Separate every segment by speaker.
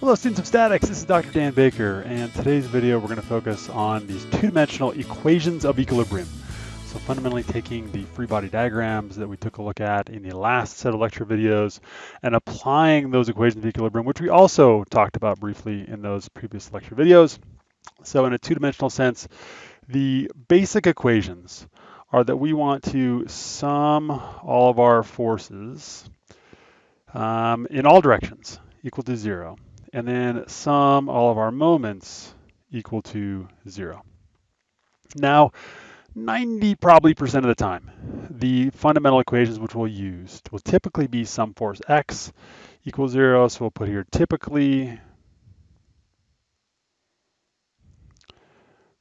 Speaker 1: Hello students of statics, this is Dr. Dan Baker and today's video we're going to focus on these two-dimensional equations of equilibrium. So fundamentally taking the free body diagrams that we took a look at in the last set of lecture videos and applying those equations of equilibrium, which we also talked about briefly in those previous lecture videos. So in a two-dimensional sense, the basic equations are that we want to sum all of our forces um, in all directions equal to zero, and then sum all of our moments equal to zero. Now, 90 probably percent of the time, the fundamental equations which we'll use will typically be sum force x equals zero. So we'll put here typically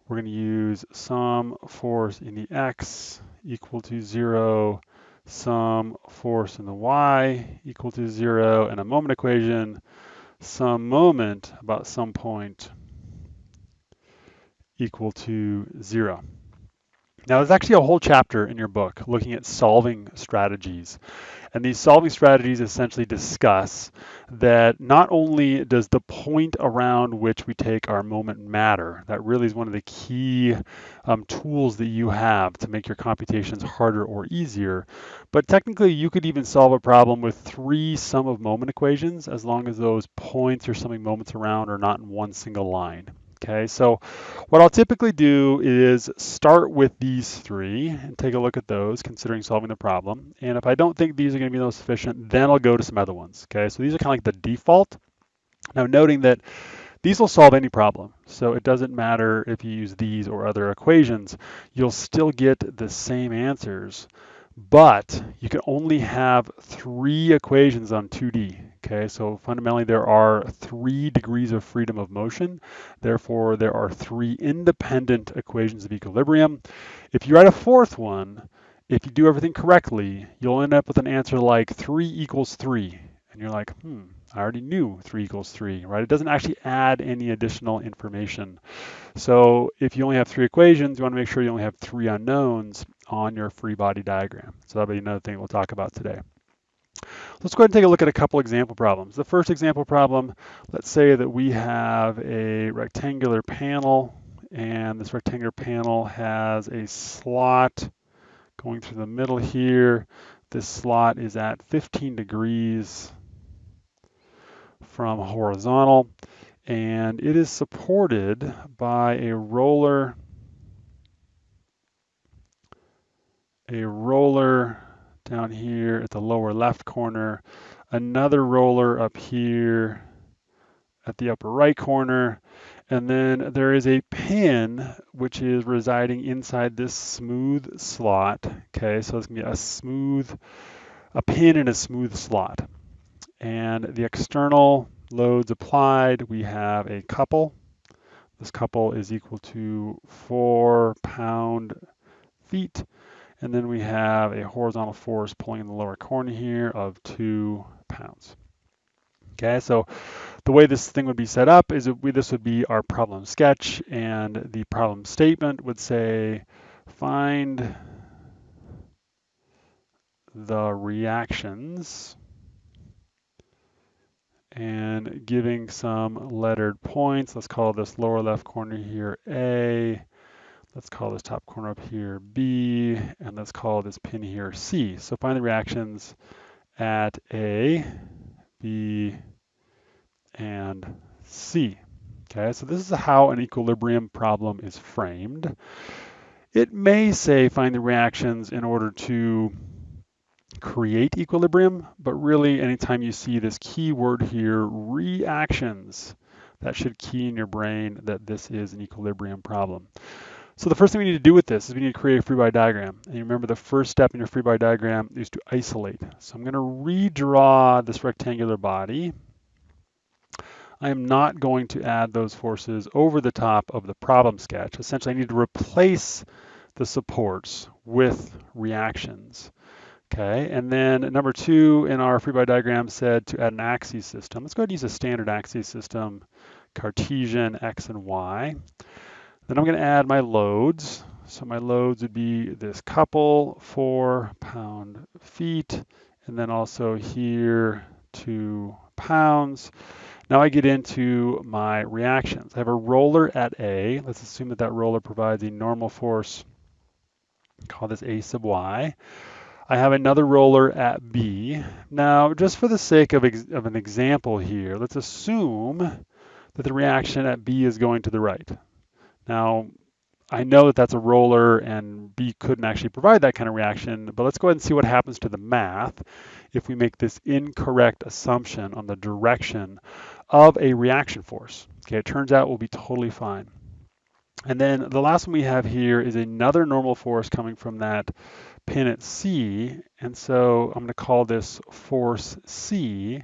Speaker 1: we're going to use sum force in the x equal to zero, sum force in the y equal to zero, and a moment equation, sum moment about some point equal to zero. Now, there's actually a whole chapter in your book looking at solving strategies. And these solving strategies essentially discuss that not only does the point around which we take our moment matter, that really is one of the key um, tools that you have to make your computations harder or easier, but technically you could even solve a problem with three sum of moment equations as long as those points you're summing moments around are not in one single line. Okay, so what I'll typically do is start with these three and take a look at those, considering solving the problem. And if I don't think these are going to be those sufficient, then I'll go to some other ones. Okay, so these are kind of like the default. Now, noting that these will solve any problem. So it doesn't matter if you use these or other equations, you'll still get the same answers but you can only have three equations on 2D. Okay, so fundamentally there are three degrees of freedom of motion. Therefore, there are three independent equations of equilibrium. If you write a fourth one, if you do everything correctly, you'll end up with an answer like 3 equals 3. And you're like, hmm, I already knew 3 equals 3, right? It doesn't actually add any additional information. So if you only have three equations, you want to make sure you only have three unknowns on your free body diagram. So that'll be another thing we'll talk about today. Let's go ahead and take a look at a couple example problems. The first example problem, let's say that we have a rectangular panel and this rectangular panel has a slot going through the middle here. This slot is at 15 degrees from horizontal and it is supported by a roller a roller down here at the lower left corner, another roller up here at the upper right corner, and then there is a pin which is residing inside this smooth slot. Okay, so it's gonna be a smooth, a pin in a smooth slot. And the external loads applied, we have a couple. This couple is equal to four pound feet and then we have a horizontal force pulling in the lower corner here of two pounds. Okay, so the way this thing would be set up is we, this would be our problem sketch and the problem statement would say find the reactions and giving some lettered points. Let's call this lower left corner here A, Let's call this top corner up here B, and let's call this pin here C. So find the reactions at A, B, and C. Okay, so this is how an equilibrium problem is framed. It may say find the reactions in order to create equilibrium, but really anytime you see this key word here, reactions, that should key in your brain that this is an equilibrium problem. So the first thing we need to do with this is we need to create a free body diagram. And you remember the first step in your free body diagram is to isolate. So I'm going to redraw this rectangular body. I am not going to add those forces over the top of the problem sketch. Essentially, I need to replace the supports with reactions. Okay, and then number two in our free body diagram said to add an axis system. Let's go ahead and use a standard axis system, Cartesian X and Y. Then I'm going to add my loads. So my loads would be this couple, four pound feet, and then also here two pounds. Now I get into my reactions. I have a roller at A. Let's assume that that roller provides a normal force, call this A sub Y. I have another roller at B. Now, just for the sake of, of an example here, let's assume that the reaction at B is going to the right. Now, I know that that's a roller and B couldn't actually provide that kind of reaction, but let's go ahead and see what happens to the math if we make this incorrect assumption on the direction of a reaction force. Okay, it turns out we'll be totally fine. And then the last one we have here is another normal force coming from that pin at C. And so I'm going to call this force C,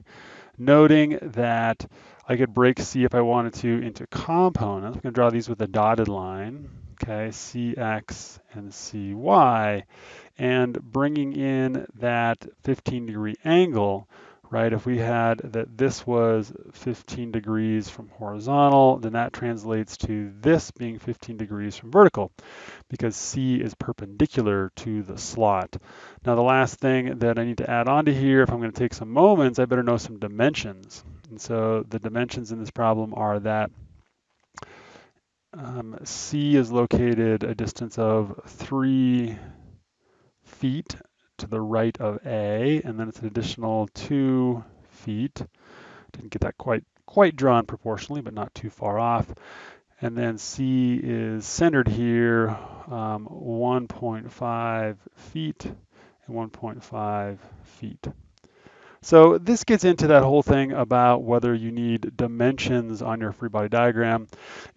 Speaker 1: noting that I could break C if I wanted to into components. I'm going to draw these with a dotted line, okay, CX and CY, and bringing in that 15 degree angle, right? If we had that this was 15 degrees from horizontal, then that translates to this being 15 degrees from vertical because C is perpendicular to the slot. Now the last thing that I need to add on to here, if I'm going to take some moments, I better know some dimensions. And so the dimensions in this problem are that um, C is located a distance of three feet to the right of A, and then it's an additional two feet. Didn't get that quite quite drawn proportionally, but not too far off. And then C is centered here, um, 1.5 feet and 1.5 feet. So this gets into that whole thing about whether you need dimensions on your free body diagram.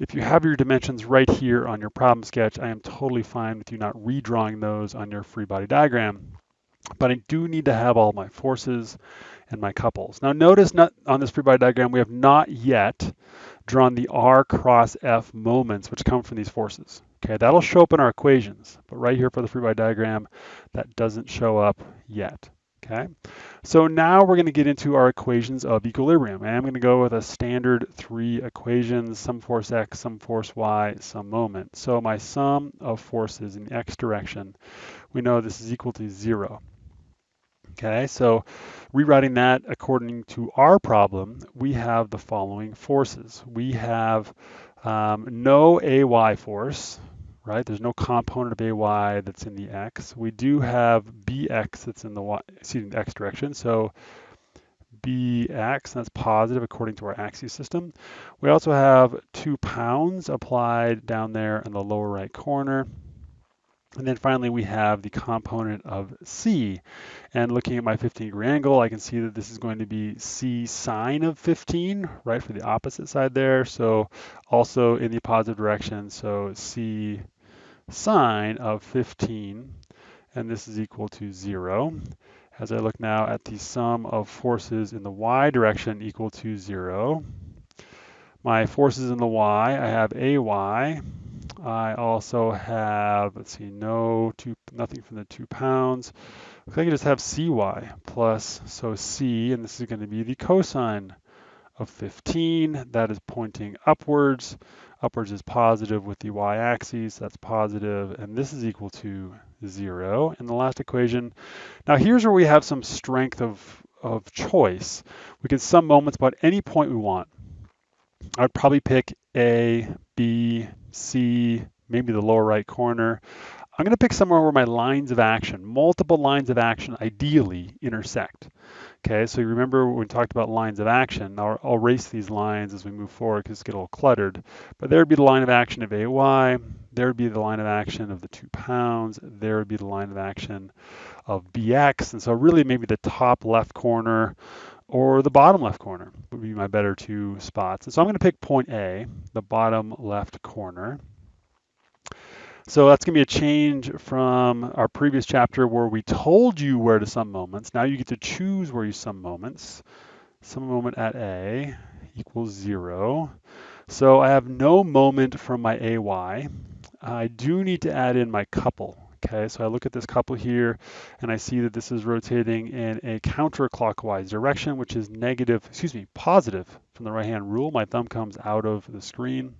Speaker 1: If you have your dimensions right here on your problem sketch, I am totally fine with you not redrawing those on your free body diagram but I do need to have all my forces and my couples. Now notice not, on this free body diagram, we have not yet drawn the R cross F moments which come from these forces. Okay, that'll show up in our equations, but right here for the free body diagram, that doesn't show up yet. Okay, so now we're going to get into our equations of equilibrium. And I'm going to go with a standard three equations, sum force x, sum force y, sum moment. So my sum of forces in the x direction, we know this is equal to zero. Okay, so rewriting that according to our problem, we have the following forces. We have um, no AY force, right? There's no component of AY that's in the X. We do have BX that's in the Y, excuse me, the X direction. So BX, that's positive according to our axis system. We also have two pounds applied down there in the lower right corner. And then finally, we have the component of C. And looking at my 15 degree angle, I can see that this is going to be C sine of 15, right, for the opposite side there. So also in the positive direction, so C sine of 15, and this is equal to zero. As I look now at the sum of forces in the y direction equal to zero. My forces in the y, I have AY, I also have, let's see, no two, nothing from the two pounds. I can just have cy plus, so c, and this is going to be the cosine of 15. That is pointing upwards. Upwards is positive with the y-axis, that's positive, and this is equal to zero in the last equation. Now here's where we have some strength of, of choice. We can sum moments about any point we want. I'd probably pick A, B, C, maybe the lower right corner. I'm going to pick somewhere where my lines of action, multiple lines of action, ideally intersect. Okay, so you remember when we talked about lines of action, I'll, I'll erase these lines as we move forward because it's get a little cluttered, but there would be the line of action of AY, there would be the line of action of the two pounds, there would be the line of action of BX, and so really maybe the top left corner or the bottom left corner would be my better two spots. And so I'm going to pick point A, the bottom left corner. So that's going to be a change from our previous chapter where we told you where to sum moments. Now you get to choose where you sum moments. Sum moment at A equals zero. So I have no moment from my AY. I do need to add in my couple. Okay, so I look at this couple here and I see that this is rotating in a counterclockwise direction, which is negative, excuse me, positive from the right hand rule. My thumb comes out of the screen.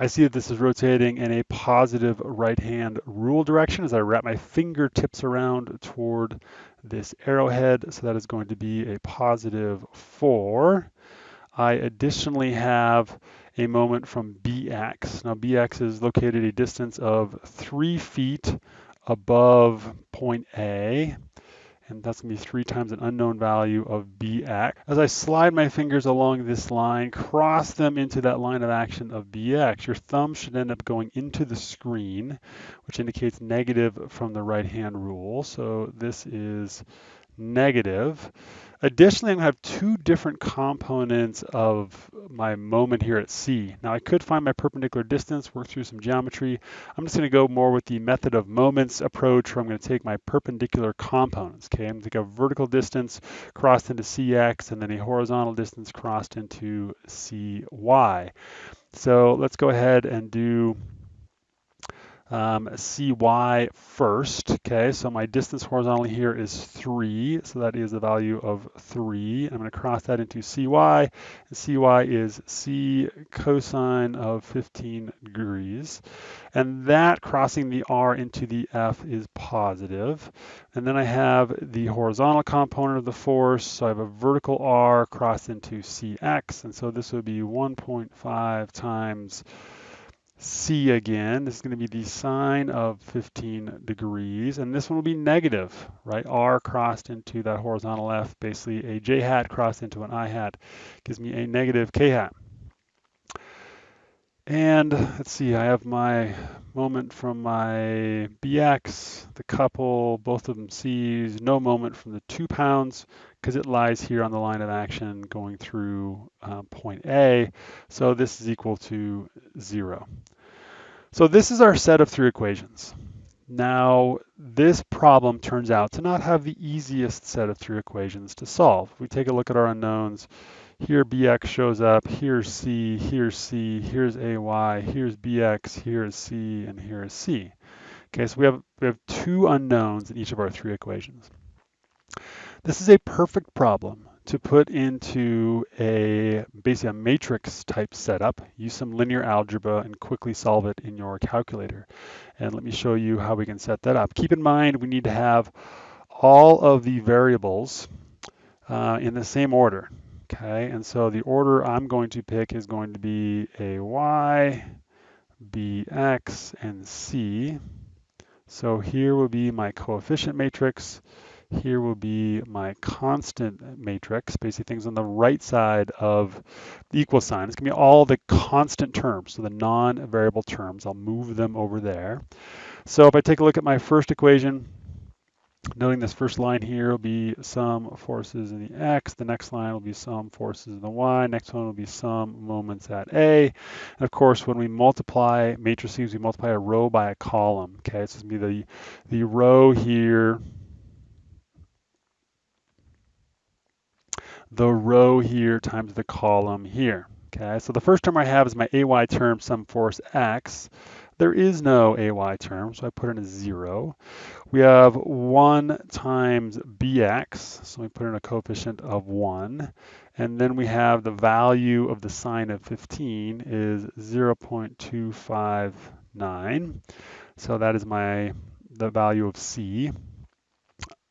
Speaker 1: I see that this is rotating in a positive right-hand rule direction as I wrap my fingertips around toward this arrowhead. So that is going to be a positive 4. I additionally have a moment from BX. Now BX is located a distance of 3 feet above point A and that's going to be 3 times an unknown value of bx. As I slide my fingers along this line, cross them into that line of action of bx, your thumb should end up going into the screen, which indicates negative from the right-hand rule. So this is negative. Additionally, I'm going to have two different components of my moment here at C. Now I could find my perpendicular distance, work through some geometry. I'm just going to go more with the method of moments approach where I'm going to take my perpendicular components. Okay, I'm going to take a vertical distance crossed into CX and then a horizontal distance crossed into CY. So let's go ahead and do um, cy first. Okay, so my distance horizontally here is 3, so that is the value of 3. I'm going to cross that into cy, and cy is c cosine of 15 degrees. And that crossing the r into the f is positive. And then I have the horizontal component of the force, so I have a vertical r crossed into cx, and so this would be 1.5 times C again, this is going to be the sine of 15 degrees, and this one will be negative, right? R crossed into that horizontal F, basically a J hat crossed into an I hat, gives me a negative K hat. And let's see, I have my moment from my BX, the couple, both of them C's, no moment from the two pounds, because it lies here on the line of action going through uh, point A. So this is equal to zero. So this is our set of three equations. Now, this problem turns out to not have the easiest set of three equations to solve. We take a look at our unknowns, here bx shows up, here's c, here's c, here's ay, here's bx, here's c, and here's c. Okay, so we have, we have two unknowns in each of our three equations. This is a perfect problem to put into a basically a matrix type setup, use some linear algebra and quickly solve it in your calculator. And let me show you how we can set that up. Keep in mind we need to have all of the variables uh, in the same order. Okay, and so the order I'm going to pick is going to be a y, bx, and c. So here will be my coefficient matrix. Here will be my constant matrix, basically things on the right side of the equal sign. It's going to be all the constant terms, so the non-variable terms. I'll move them over there. So if I take a look at my first equation, noting this first line here will be sum forces in the x, the next line will be sum forces in the y, next one will be sum moments at a. And of course, when we multiply matrices, we multiply a row by a column. Okay, so it's to be the, the row here the row here times the column here. Okay, so the first term I have is my AY term, sum force X. There is no AY term, so I put in a zero. We have one times BX, so we put in a coefficient of one. And then we have the value of the sine of 15 is 0.259. So that is my the value of C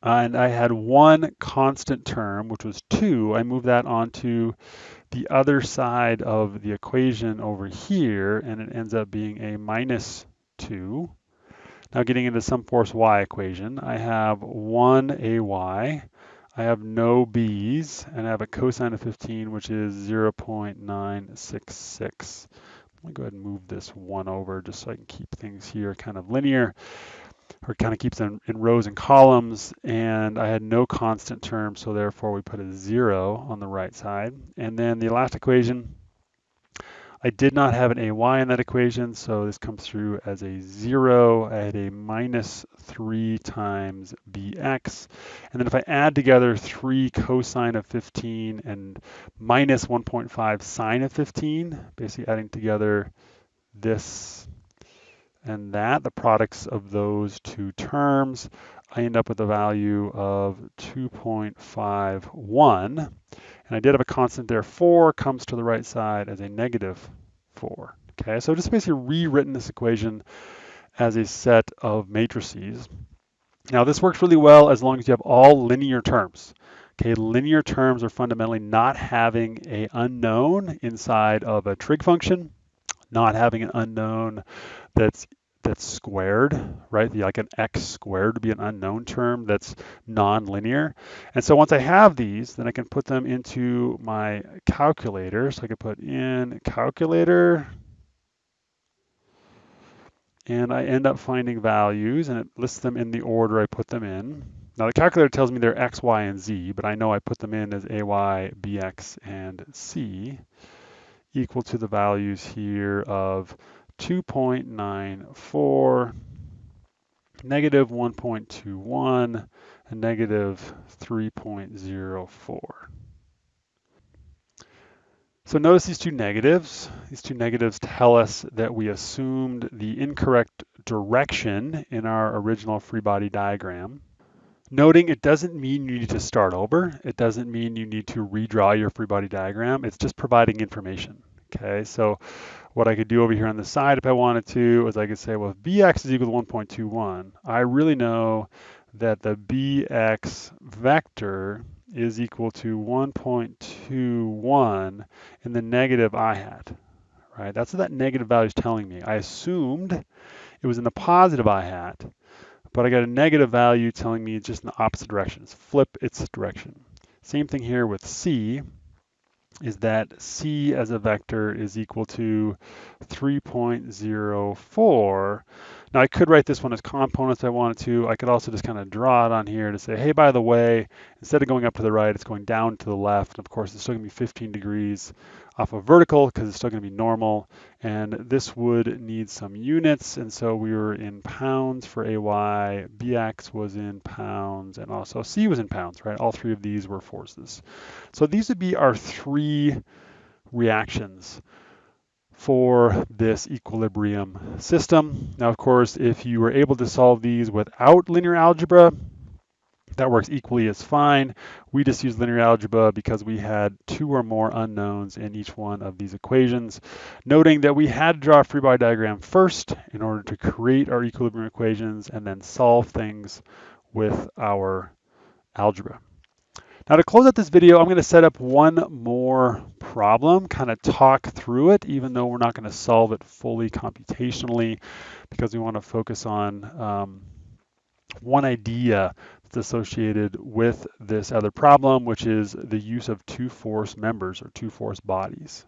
Speaker 1: and I had one constant term, which was 2. I moved that onto the other side of the equation over here, and it ends up being a minus 2. Now getting into sum force y equation, I have 1 ay, I have no b's, and I have a cosine of 15, which is 0.966. Let me go ahead and move this one over just so I can keep things here kind of linear or kind of keeps them in rows and columns and I had no constant term so therefore we put a zero on the right side. And then the last equation I did not have an AY in that equation so this comes through as a zero I had a minus 3 times BX and then if I add together 3 cosine of 15 and minus 1.5 sine of 15 basically adding together this and that, the products of those two terms, I end up with a value of 2.51. And I did have a constant there, 4 comes to the right side as a negative 4. Okay, so I've just basically rewritten this equation as a set of matrices. Now this works really well as long as you have all linear terms. Okay, linear terms are fundamentally not having a unknown inside of a trig function, not having an unknown that's that's squared, right? Like an x squared would be an unknown term that's non-linear. And so once I have these, then I can put them into my calculator. So I can put in calculator, and I end up finding values, and it lists them in the order I put them in. Now the calculator tells me they're x, y, and z, but I know I put them in as a, y, b, x, and c equal to the values here of 2.94, negative 1.21, and negative 3.04. So notice these two negatives. These two negatives tell us that we assumed the incorrect direction in our original free body diagram. Noting it doesn't mean you need to start over. It doesn't mean you need to redraw your free body diagram. It's just providing information. Okay, so what I could do over here on the side if I wanted to is I could say, well, if bx is equal to 1.21, I really know that the bx vector is equal to 1.21 in the negative i hat, right? That's what that negative value is telling me. I assumed it was in the positive i hat, but I got a negative value telling me it's just in the opposite direction. It's flip its direction. Same thing here with c is that c as a vector is equal to 3.04. Now I could write this one as components I wanted to. I could also just kind of draw it on here to say, hey, by the way, instead of going up to the right, it's going down to the left. And Of course, it's still gonna be 15 degrees off of vertical because it's still gonna be normal. And this would need some units. And so we were in pounds for AY, BX was in pounds, and also C was in pounds, right? All three of these were forces. So these would be our three reactions for this equilibrium system. Now, of course, if you were able to solve these without linear algebra, that works equally as fine. We just use linear algebra because we had two or more unknowns in each one of these equations. Noting that we had to draw a free body diagram first in order to create our equilibrium equations and then solve things with our algebra. Now to close out this video, I'm going to set up one more problem, kind of talk through it, even though we're not going to solve it fully computationally, because we want to focus on um, one idea that's associated with this other problem, which is the use of two force members or two force bodies.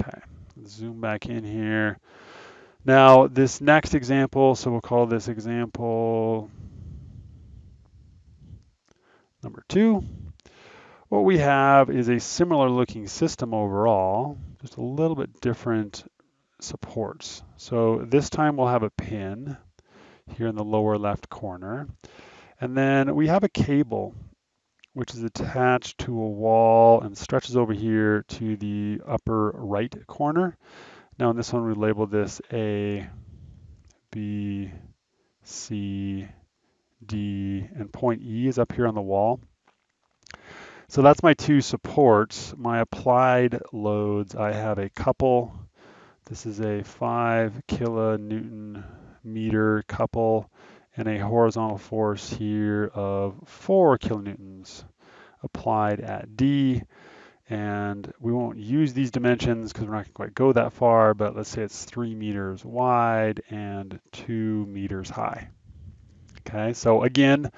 Speaker 1: Okay, zoom back in here. Now this next example, so we'll call this example Number two, what we have is a similar looking system overall, just a little bit different supports. So this time we'll have a pin here in the lower left corner. And then we have a cable which is attached to a wall and stretches over here to the upper right corner. Now in this one we label this A, B, C, D, and point E is up here on the wall. So that's my two supports. My applied loads, I have a couple. This is a five kilonewton meter couple and a horizontal force here of four kilonewtons applied at D. And we won't use these dimensions because we're not going to quite go that far, but let's say it's three meters wide and two meters high. Okay, so again,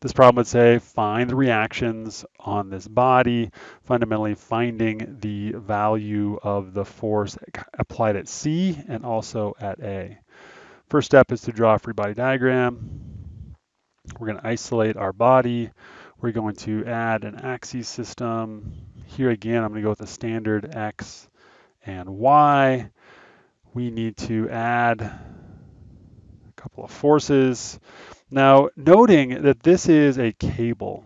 Speaker 1: this problem would say find the reactions on this body, fundamentally finding the value of the force applied at C and also at A. First step is to draw a free body diagram. We're going to isolate our body. We're going to add an axis system. Here again, I'm going to go with the standard X and Y. We need to add a couple of forces. Now, noting that this is a cable,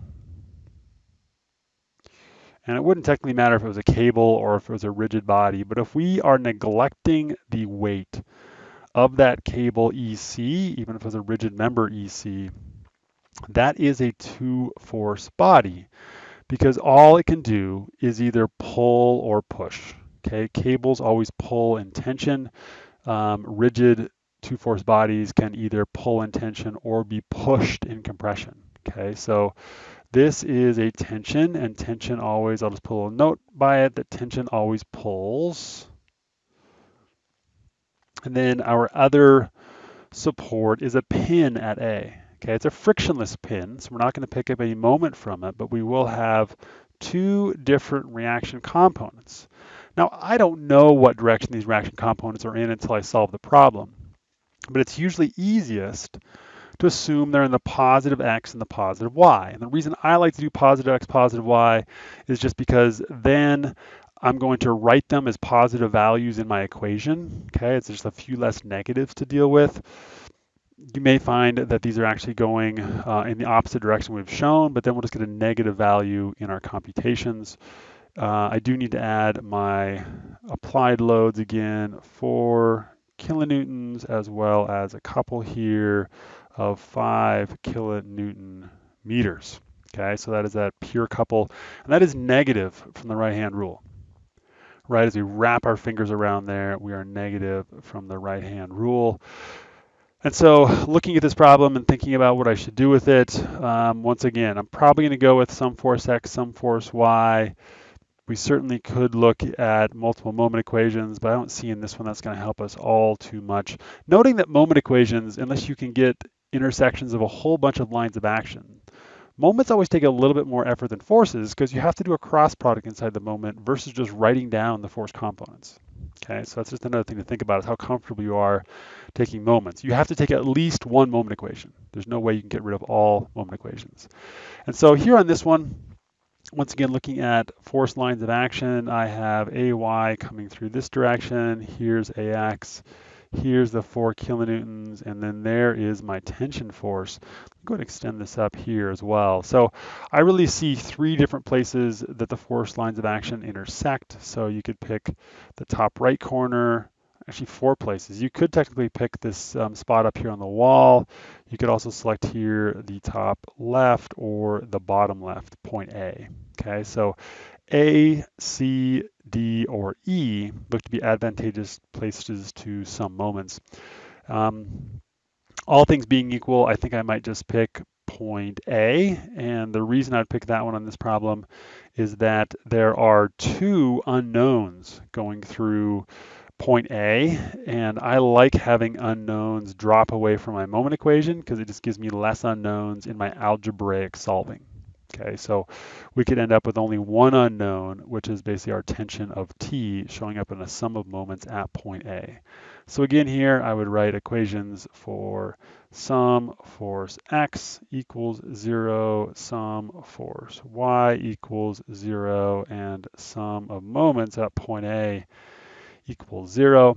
Speaker 1: and it wouldn't technically matter if it was a cable or if it was a rigid body, but if we are neglecting the weight of that cable EC, even if it was a rigid member EC, that is a two force body because all it can do is either pull or push. Okay, cables always pull in tension. Um, rigid two-force bodies can either pull in tension or be pushed in compression. Okay, so this is a tension, and tension always, I'll just put a little note by it that tension always pulls. And then our other support is a pin at A. Okay, it's a frictionless pin, so we're not going to pick up any moment from it, but we will have two different reaction components. Now, I don't know what direction these reaction components are in until I solve the problem, but it's usually easiest to assume they're in the positive x and the positive y. And the reason I like to do positive x, positive y is just because then I'm going to write them as positive values in my equation. Okay, it's just a few less negatives to deal with. You may find that these are actually going uh, in the opposite direction we've shown, but then we'll just get a negative value in our computations. Uh, I do need to add my applied loads again for kilonewtons as well as a couple here of 5 kilonewton meters. Okay, so that is that pure couple, and that is negative from the right-hand rule. Right, as we wrap our fingers around there, we are negative from the right-hand rule. And so looking at this problem and thinking about what I should do with it, um, once again, I'm probably going to go with sum force x, sum force y. We certainly could look at multiple moment equations, but I don't see in this one that's going to help us all too much. Noting that moment equations, unless you can get intersections of a whole bunch of lines of action, moments always take a little bit more effort than forces because you have to do a cross product inside the moment versus just writing down the force components. Okay, so that's just another thing to think about is how comfortable you are taking moments. You have to take at least one moment equation. There's no way you can get rid of all moment equations. And so here on this one, once again, looking at force lines of action, I have AY coming through this direction. Here's AX. Here's the four kilonewtons, and then there is my tension force. I'm going to extend this up here as well. So I really see three different places that the force lines of action intersect. So you could pick the top right corner, actually four places. You could technically pick this um, spot up here on the wall. You could also select here the top left or the bottom left, point A. Okay, so A, C, D, or E look to be advantageous places to sum moments. Um, all things being equal, I think I might just pick point A. And the reason I'd pick that one on this problem is that there are two unknowns going through point A, and I like having unknowns drop away from my moment equation because it just gives me less unknowns in my algebraic solving. Okay, so we could end up with only one unknown, which is basically our tension of T showing up in a sum of moments at point A. So again here, I would write equations for sum force X equals zero, sum force Y equals zero, and sum of moments at point A equals zero.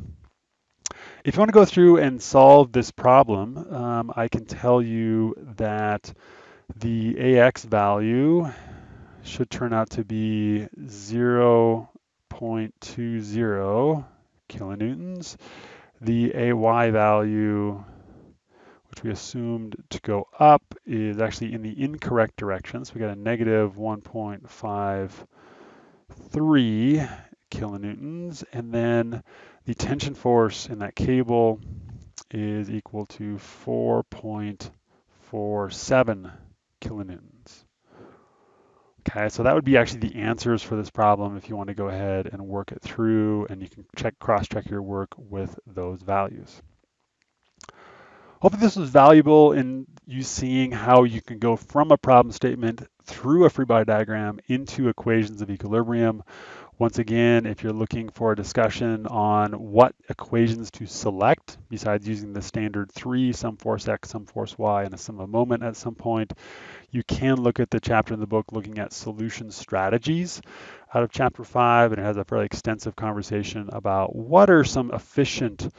Speaker 1: If you want to go through and solve this problem, um, I can tell you that the AX value should turn out to be 0.20 kilonewtons. The AY value, which we assumed to go up, is actually in the incorrect direction. So we got a negative 1.53 kilonewtons. And then the tension force in that cable is equal to 4.47 kilonewtons. Okay, so that would be actually the answers for this problem if you want to go ahead and work it through and you can check cross-check your work with those values. Hopefully this was valuable in you seeing how you can go from a problem statement through a free body diagram into equations of equilibrium. Once again, if you're looking for a discussion on what equations to select, besides using the standard three, sum force x, sum force y, and a sum of moment at some point, you can look at the chapter in the book looking at solution strategies out of chapter five, and it has a fairly extensive conversation about what are some efficient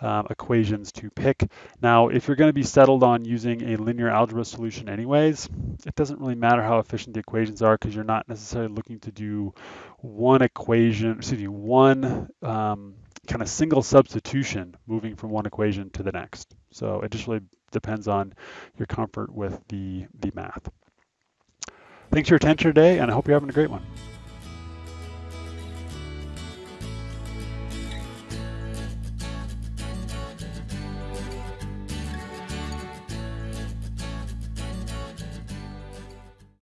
Speaker 1: um, equations to pick. Now, if you're going to be settled on using a linear algebra solution anyways, it doesn't really matter how efficient the equations are because you're not necessarily looking to do one equation, excuse me, one um, kind of single substitution moving from one equation to the next. So it just really depends on your comfort with the, the math. Thanks for your attention today, and I hope you're having a great one.